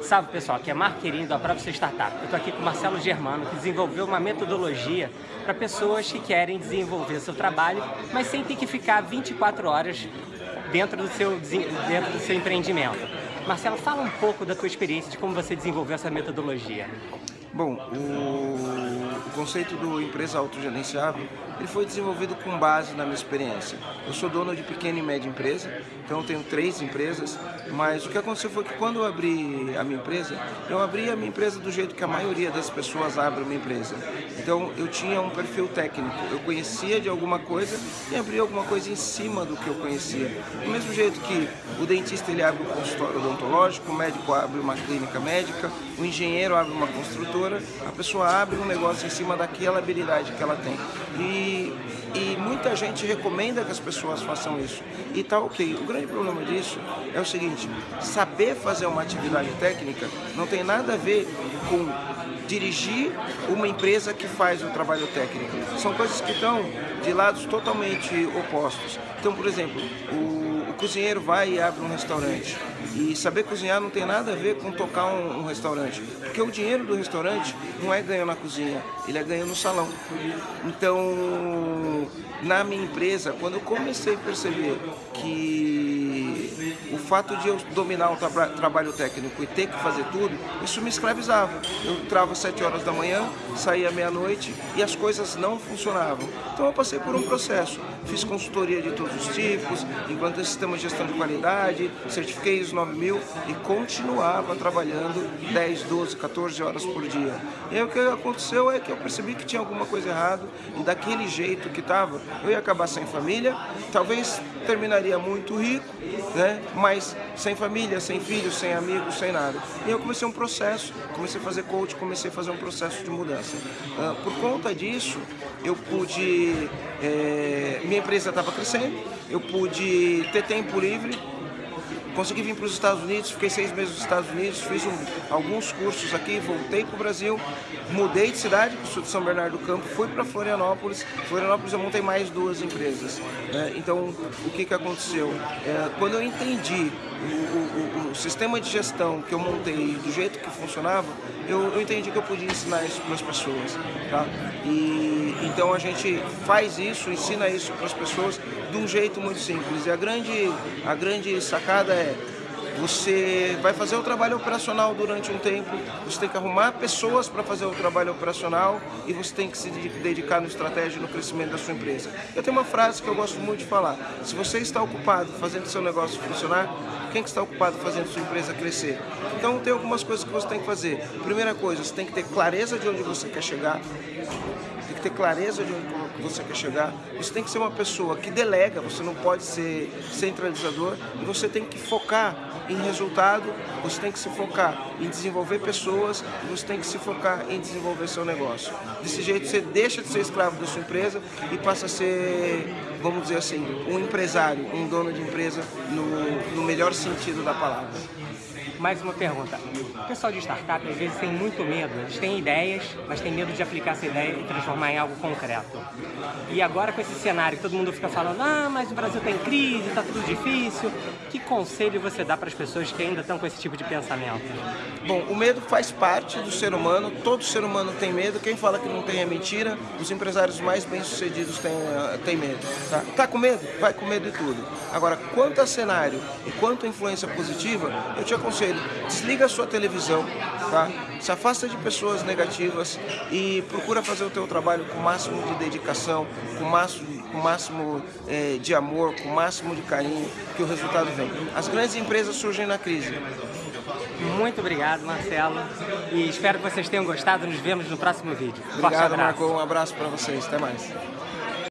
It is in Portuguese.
Salve pessoal, aqui é Marco Querindo da Prova Ser Startup. Eu estou aqui com o Marcelo Germano, que desenvolveu uma metodologia para pessoas que querem desenvolver seu trabalho, mas sem ter que ficar 24 horas dentro do seu, dentro do seu empreendimento. Marcelo, fala um pouco da tua experiência de como você desenvolveu essa metodologia. Bom, o, o conceito do empresa autogerenciável ele foi desenvolvido com base na minha experiência. Eu sou dono de pequena e média empresa, então tenho três empresas, mas o que aconteceu foi que quando eu abri a minha empresa, eu abri a minha empresa do jeito que a maioria das pessoas abre uma empresa. Então eu tinha um perfil técnico, eu conhecia de alguma coisa e abri alguma coisa em cima do que eu conhecia. Do mesmo jeito que o dentista ele abre um consultório odontológico, o médico abre uma clínica médica, o engenheiro abre uma construtora, a pessoa abre um negócio em cima daquela habilidade que ela tem. E, e muita gente recomenda que as pessoas façam isso. E tá ok. O grande problema disso é o seguinte, saber fazer uma atividade técnica não tem nada a ver com dirigir uma empresa que faz o trabalho técnico. São coisas que estão de lados totalmente opostos. Então, por exemplo, o cozinheiro vai e abre um restaurante. E saber cozinhar não tem nada a ver com tocar um, um, restaurante. Porque o dinheiro do restaurante não é ganho na cozinha, ele é ganho no salão. Então, na minha empresa, quando eu comecei a perceber que o fato de eu dominar o tra trabalho técnico e ter que fazer tudo, isso me escravizava. Eu entrava às 7 horas da manhã, saía meia-noite e as coisas não funcionavam. Então eu passei por um processo. Fiz consultoria de todos os tipos, implantei sistema de gestão de qualidade, certifiquei os 9000 e continuava trabalhando 10, 12, 14 horas por dia. E aí o que aconteceu é que eu percebi que tinha alguma coisa errada e daquele jeito que estava, eu ia acabar sem família, talvez terminaria muito rico, né? Mas sem família, sem filhos, sem amigos, sem nada. E eu comecei um processo, comecei a fazer coach, comecei a fazer um processo de mudança. Uh, por conta disso, eu pude, é, minha empresa estava crescendo, eu pude ter tempo livre, Consegui vir para os Estados Unidos, fiquei seis meses nos Estados Unidos, fiz um, alguns cursos aqui, voltei para o Brasil, mudei de cidade, sou de São Bernardo do Campo, fui para Florianópolis. Florianópolis eu montei mais duas empresas. Né? Então, o que, que aconteceu? É, quando eu entendi o, o, o, sistema de gestão que eu montei do jeito que funcionava, eu, eu entendi que eu podia ensinar isso para as pessoas. Tá? E, então a gente faz isso, ensina isso para as pessoas de um jeito muito simples. E a grande, a grande sacada é você vai fazer o trabalho operacional durante um tempo, você tem que arrumar pessoas para fazer o trabalho operacional e você tem que se dedicar no estratégia e no crescimento da sua empresa. Eu tenho uma frase que eu gosto muito de falar, se você está ocupado fazendo seu negócio funcionar, quem que está ocupado fazendo sua empresa crescer? Então tem algumas coisas que você tem que fazer. Primeira coisa, você tem que ter clareza de onde você quer chegar, tem que ter clareza de onde você quer chegar. Você tem que ser uma pessoa que delega, você não pode ser centralizador e você tem que focar em resultado, você tem que se focar em desenvolver pessoas você tem que se focar em desenvolver seu negócio. Desse jeito você deixa de ser escravo da sua empresa e passa a ser, vamos dizer assim, um empresário, um dono de empresa no, no melhor sentido da palavra mais uma pergunta. O pessoal de startup às vezes tem muito medo, eles têm ideias, mas tem medo de aplicar essa ideia e transformar em algo concreto. E agora com esse cenário todo mundo fica falando, ah, mas o Brasil está em crise, está tudo difícil, que conselho você dá para as pessoas que ainda estão com esse tipo de pensamento? Bom, o medo faz parte do ser humano, todo ser humano tem medo, quem fala que não tem é mentira, os empresários mais bem-sucedidos têm, uh, têm medo. Tá? tá com medo? Vai com medo e tudo. Agora, quanto a cenário e quanto a influência positiva, eu te aconselho desliga a sua televisão, tá? se afasta de pessoas negativas e procura fazer o teu trabalho com o máximo de dedicação, com o máximo, com o máximo é, de amor, com o máximo de carinho, que o resultado vem. As grandes empresas surgem na crise. Muito obrigado, Marcelo. E espero que vocês tenham gostado. Nos vemos no próximo vídeo. Obrigado, Marco. Um abraço para vocês. Até mais.